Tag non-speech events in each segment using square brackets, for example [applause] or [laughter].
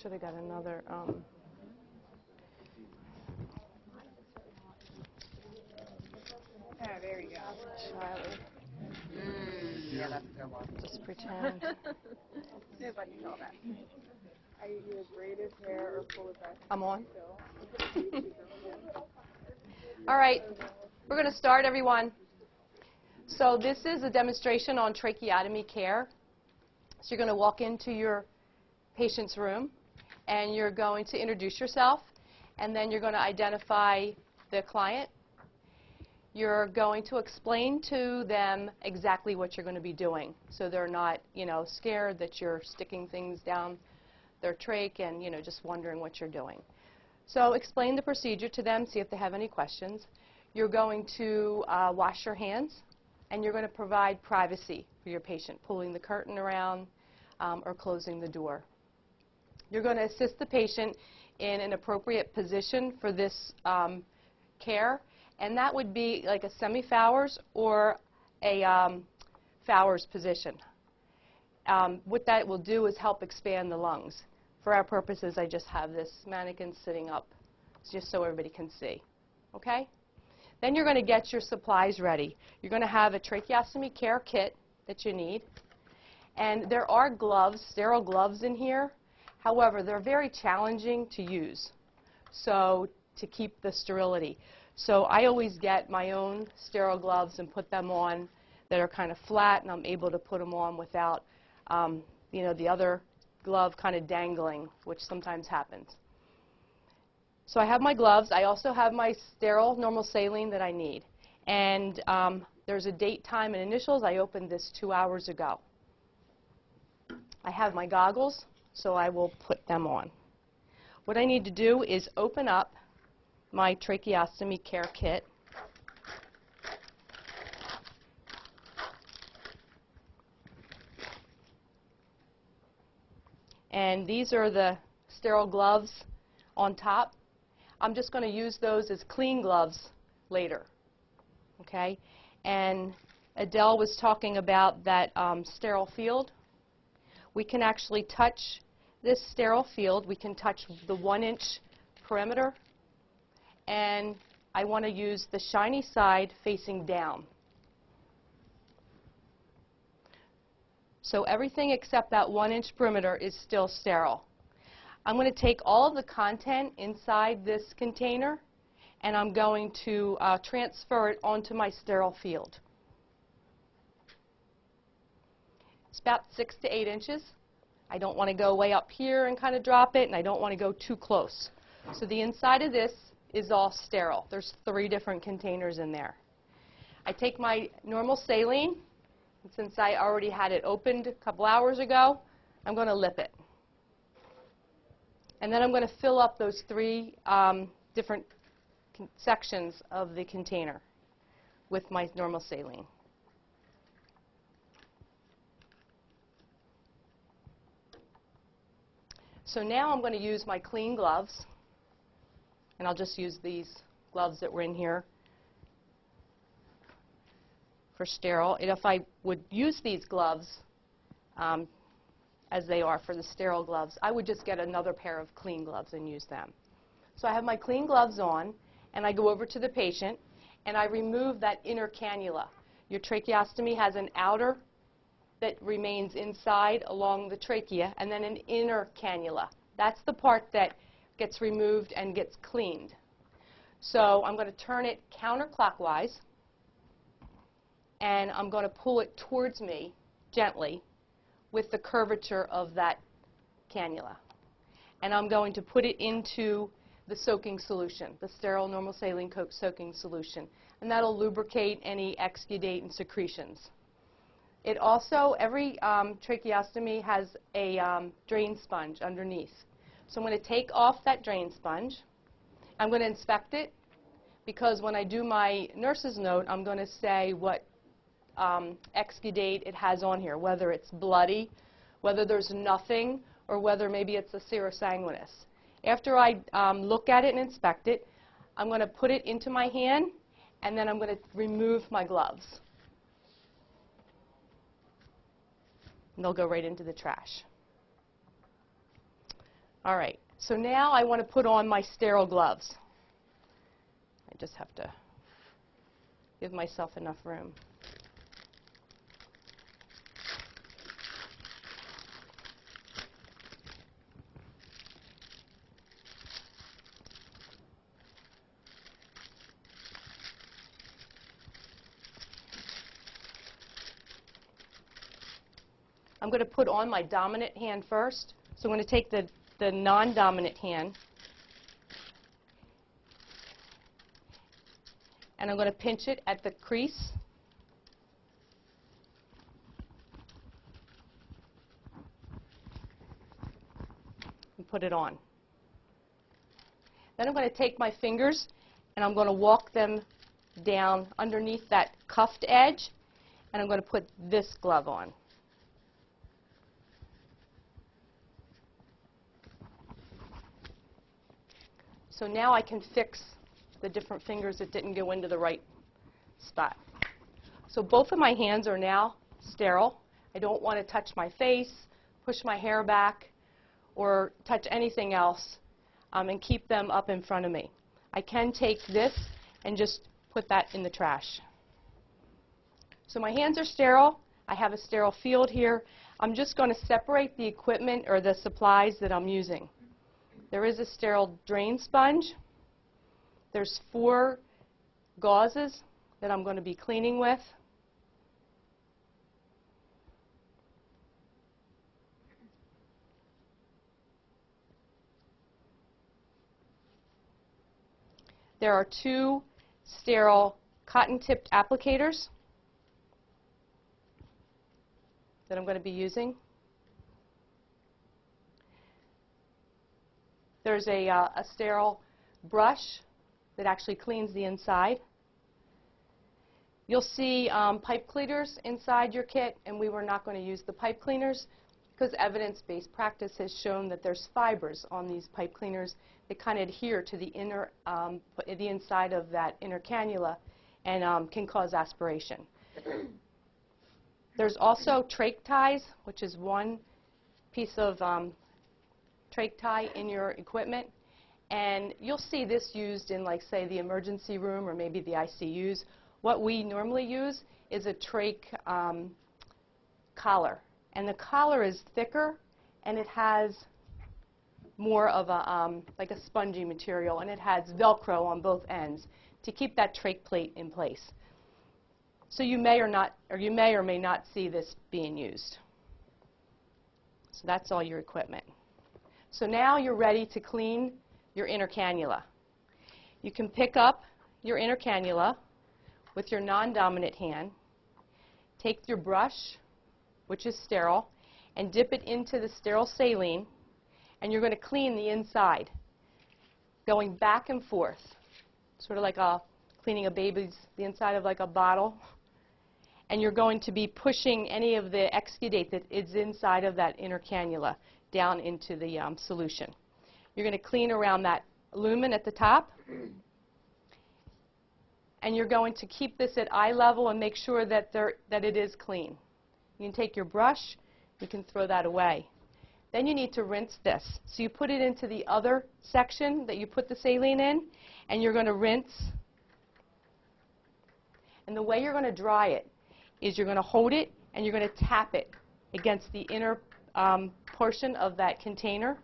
should have got another. Um, Ah, there you go. Charlie, Yeah, that's the one. just pretend. [laughs] Nobody saw that. Are you either braided hair or full of that I'm on. [laughs] All right, we're going to start, everyone. So this is a demonstration on tracheotomy care. So you're going to walk into your patient's room, and you're going to introduce yourself, and then you're going to identify the client. You're going to explain to them exactly what you're going to be doing, so they're not, you know, scared that you're sticking things down their trach and, you know, just wondering what you're doing. So explain the procedure to them, see if they have any questions. You're going to uh, wash your hands, and you're going to provide privacy for your patient, pulling the curtain around um, or closing the door. You're going to assist the patient in an appropriate position for this um, care, and that would be like a semi-Fowler's or a um, Fowler's position. Um, what that will do is help expand the lungs. For our purposes, I just have this mannequin sitting up just so everybody can see. Okay? Then you're going to get your supplies ready. You're going to have a tracheostomy care kit that you need. And there are gloves, sterile gloves in here. However, they're very challenging to use, so to keep the sterility. So I always get my own sterile gloves and put them on that are kind of flat, and I'm able to put them on without, um, you know, the other glove kind of dangling, which sometimes happens. So I have my gloves. I also have my sterile normal saline that I need. And um, there's a date, time, and initials. I opened this two hours ago. I have my goggles, so I will put them on. What I need to do is open up my tracheostomy care kit. And these are the sterile gloves on top. I'm just going to use those as clean gloves later. Okay? And Adele was talking about that um, sterile field. We can actually touch this sterile field. We can touch the one inch perimeter. And I want to use the shiny side facing down. So everything except that one inch perimeter is still sterile. I'm going to take all of the content inside this container and I'm going to uh, transfer it onto my sterile field. It's about six to eight inches. I don't want to go way up here and kind of drop it, and I don't want to go too close. So the inside of this is all sterile. There's three different containers in there. I take my normal saline, and since I already had it opened a couple hours ago, I'm going to lip it. And then I'm going to fill up those three um, different sections of the container with my normal saline. So now I'm going to use my clean gloves, and I'll just use these gloves that were in here for sterile. And if I would use these gloves um, as they are for the sterile gloves, I would just get another pair of clean gloves and use them. So I have my clean gloves on, and I go over to the patient, and I remove that inner cannula. Your tracheostomy has an outer that remains inside along the trachea, and then an inner cannula. That's the part that gets removed and gets cleaned. So I'm going to turn it counterclockwise, and I'm going to pull it towards me gently with the curvature of that cannula. And I'm going to put it into the soaking solution, the sterile normal saline coke soaking solution. And that'll lubricate any exudate and secretions. It also, every um, tracheostomy has a um, drain sponge underneath. So I'm going to take off that drain sponge. I'm going to inspect it because when I do my nurse's note, I'm going to say what um, exudate it has on here, whether it's bloody, whether there's nothing, or whether maybe it's a serosanguinous. After I um, look at it and inspect it, I'm going to put it into my hand, and then I'm going to remove my gloves. And they'll go right into the trash. All right, so now I want to put on my sterile gloves. I just have to give myself enough room. I'm going to put on my dominant hand first. So I'm going to take the, the non-dominant hand and I'm going to pinch it at the crease. And put it on. Then I'm going to take my fingers and I'm going to walk them down underneath that cuffed edge and I'm going to put this glove on. So now I can fix the different fingers that didn't go into the right spot. So both of my hands are now sterile. I don't want to touch my face, push my hair back, or touch anything else um, and keep them up in front of me. I can take this and just put that in the trash. So my hands are sterile. I have a sterile field here. I'm just going to separate the equipment or the supplies that I'm using. There is a sterile drain sponge. There's four gauzes that I'm going to be cleaning with. There are two sterile cotton-tipped applicators that I'm going to be using. There's a, uh, a sterile brush that actually cleans the inside. You'll see um, pipe cleaners inside your kit, and we were not going to use the pipe cleaners because evidence-based practice has shown that there's fibers on these pipe cleaners that kind of adhere to the inner, um, the inside of that inner cannula and um, can cause aspiration. There's also trach ties, which is one piece of um, trach tie in your equipment. And you'll see this used in, like, say, the emergency room or maybe the ICUs. What we normally use is a trach um, collar. And the collar is thicker, and it has more of a, um, like a spongy material, and it has Velcro on both ends to keep that trach plate in place. So you may or not, or you may or may not see this being used. So that's all your equipment. So now you're ready to clean your inner cannula. You can pick up your inner cannula with your non-dominant hand, take your brush, which is sterile, and dip it into the sterile saline, and you're going to clean the inside, going back and forth, sort of like a cleaning a baby's, the inside of like a bottle. And you're going to be pushing any of the exudate that is inside of that inner cannula down into the um, solution. You're going to clean around that lumen at the top. And you're going to keep this at eye level and make sure that, there, that it is clean. You can take your brush, you can throw that away. Then you need to rinse this. So you put it into the other section that you put the saline in, and you're going to rinse. And the way you're going to dry it is you're going to hold it and you're going to tap it against the inner um, portion of that container.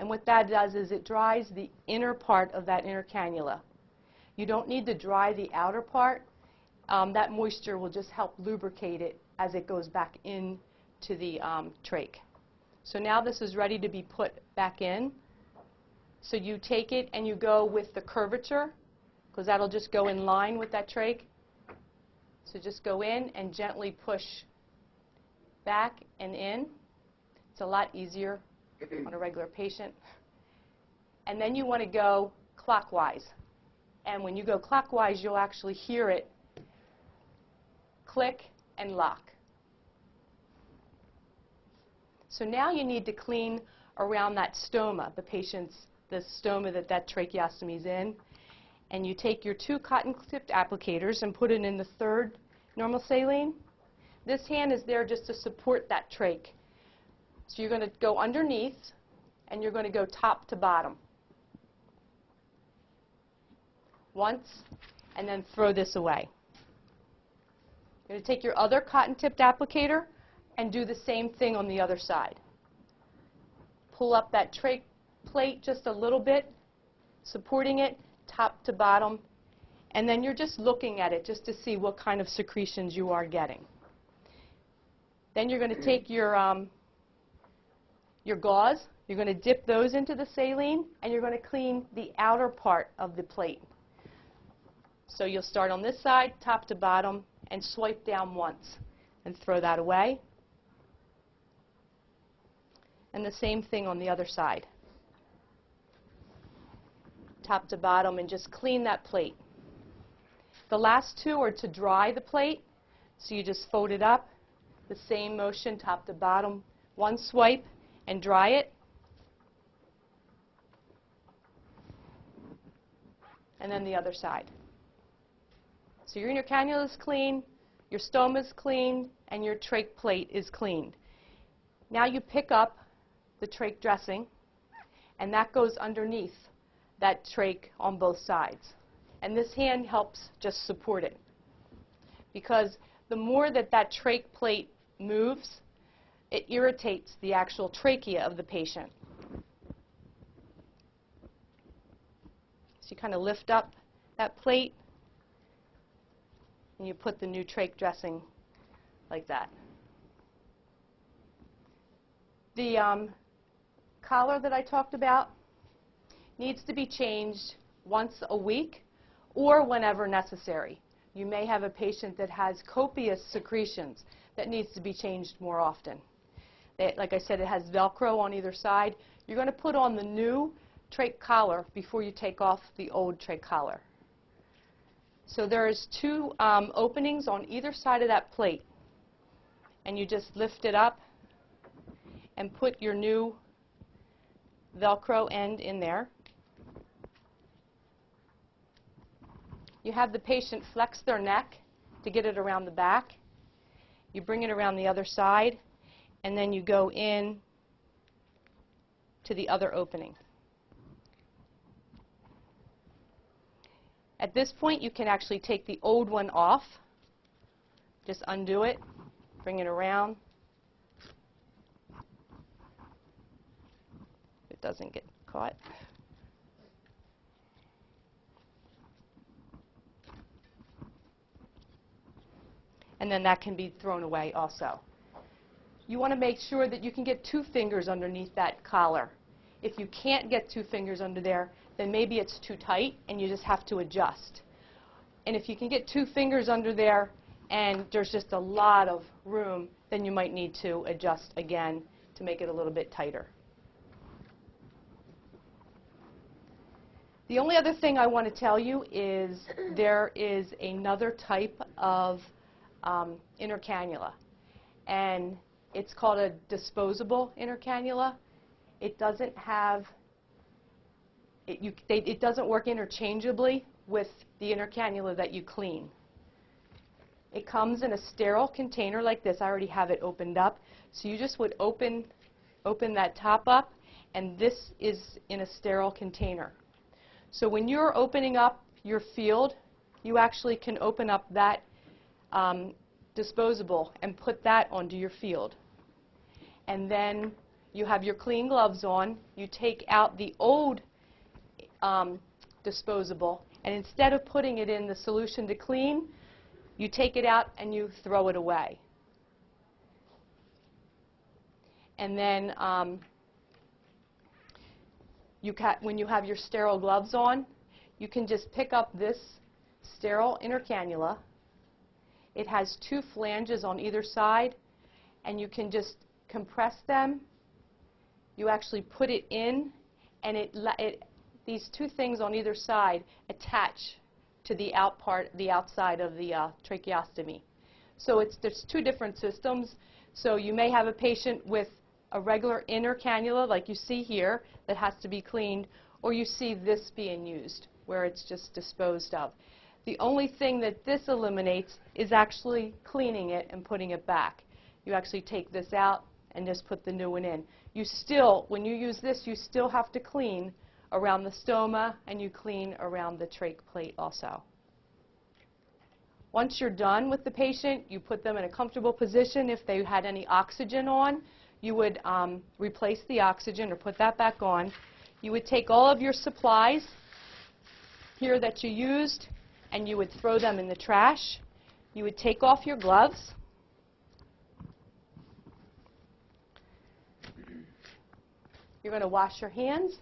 And what that does is it dries the inner part of that inner cannula. You don't need to dry the outer part. Um, that moisture will just help lubricate it as it goes back in to the um, trach. So now this is ready to be put back in. So you take it and you go with the curvature, because that'll just go in line with that trach. So just go in and gently push back and in. It's a lot easier on a regular patient. And then you want to go clockwise. And when you go clockwise, you'll actually hear it click and lock. So now you need to clean around that stoma, the patient's, the stoma that that tracheostomy is in. And you take your two cotton-tipped applicators and put it in the third normal saline. This hand is there just to support that trach. So you're going to go underneath and you're going to go top to bottom. Once, and then throw this away. You're going to take your other cotton-tipped applicator and do the same thing on the other side. Pull up that trach plate just a little bit, supporting it top to bottom, and then you're just looking at it just to see what kind of secretions you are getting. Then you're going to take your, um, your gauze, you're going to dip those into the saline, and you're going to clean the outer part of the plate. So you'll start on this side, top to bottom, and swipe down once, and throw that away. And the same thing on the other side. Top to bottom, and just clean that plate. The last two are to dry the plate, so you just fold it up, the same motion, top to bottom, one swipe, and dry it. And then the other side. So your inner cannula is clean, your stoma is clean, and your trach plate is cleaned. Now you pick up the trach dressing, and that goes underneath that trach on both sides. And this hand helps just support it. Because the more that that trach plate moves, it irritates the actual trachea of the patient. So you kind of lift up that plate, and you put the new trach dressing like that. The um, collar that I talked about needs to be changed once a week or whenever necessary. You may have a patient that has copious secretions that needs to be changed more often. It, like I said, it has Velcro on either side. You're going to put on the new trach collar before you take off the old trach collar. So there's two um, openings on either side of that plate. And you just lift it up and put your new Velcro end in there. You have the patient flex their neck to get it around the back. You bring it around the other side, and then you go in to the other opening. At this point, you can actually take the old one off. Just undo it, bring it around. It doesn't get caught. and then that can be thrown away also. You want to make sure that you can get two fingers underneath that collar. If you can't get two fingers under there, then maybe it's too tight and you just have to adjust. And if you can get two fingers under there and there's just a lot of room, then you might need to adjust again to make it a little bit tighter. The only other thing I want to tell you is there is another type of um, inner cannula. And it's called a disposable inner cannula. It doesn't have, it, you, they, it doesn't work interchangeably with the inner cannula that you clean. It comes in a sterile container like this. I already have it opened up. So you just would open, open that top up, and this is in a sterile container. So when you're opening up your field, you actually can open up that um, disposable and put that onto your field. And then you have your clean gloves on. You take out the old um, disposable, and instead of putting it in the solution to clean, you take it out and you throw it away. And then um, you when you have your sterile gloves on, you can just pick up this sterile inner cannula it has two flanges on either side, and you can just compress them. You actually put it in, and it, it, these two things on either side attach to the out part, the outside of the uh, tracheostomy. So it's, there's two different systems. So you may have a patient with a regular inner cannula, like you see here, that has to be cleaned, or you see this being used, where it's just disposed of. The only thing that this eliminates is actually cleaning it and putting it back. You actually take this out and just put the new one in. You still, when you use this, you still have to clean around the stoma and you clean around the trach plate also. Once you're done with the patient, you put them in a comfortable position. If they had any oxygen on, you would um, replace the oxygen or put that back on. You would take all of your supplies here that you used and you would throw them in the trash. You would take off your gloves. You're going to wash your hands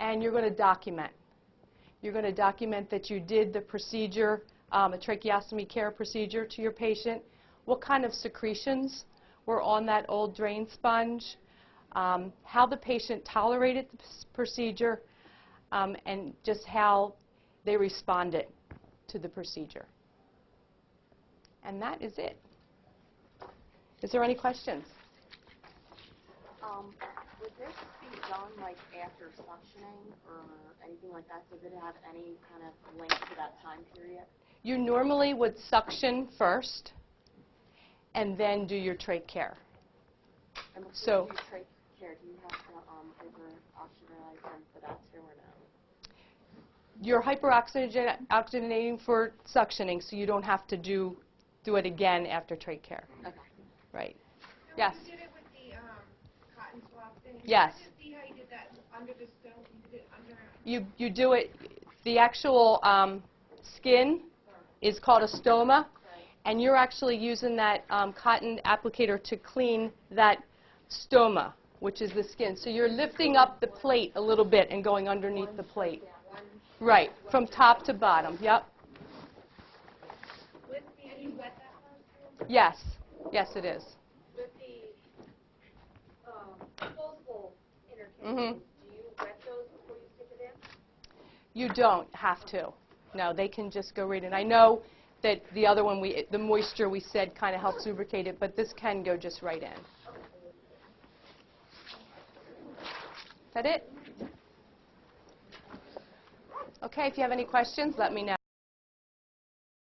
and you're going to document. You're going to document that you did the procedure, um, a tracheostomy care procedure to your patient, what kind of secretions were on that old drain sponge, um, how the patient tolerated the procedure, um, and just how they responded to the procedure. And that is it. Is there any questions? Would this be done like after suctioning or anything like that? Does it have any kind of link to that time period? You normally would suction first and then do your trach care. And before So- you trach care, do you have to um, over oxygenize them for that too or no? You're hyperoxygen- oxygenating for suctioning, so you don't have to do, do it again after trach care. Okay. Right. Yes. You did it with the um, cotton swab thing? Yes. I didn't see how you did that under the stove, you did it under, You, you do it, the actual um, skin is called a stoma, and you're actually using that um, cotton applicator to clean that stoma, which is the skin. So you're lifting up the plate a little bit and going underneath the plate. Right, from top to bottom, yep. with the, and you wet that first? Yes, yes it is. With the um, disposable Mhm. do you wet those before you stick it in? You don't have to. No, they can just go right in. I know that the other one, we, the moisture we said kind of helps lubricate it, but this can go just right in. Is that it? Okay, if you have any questions, let me know.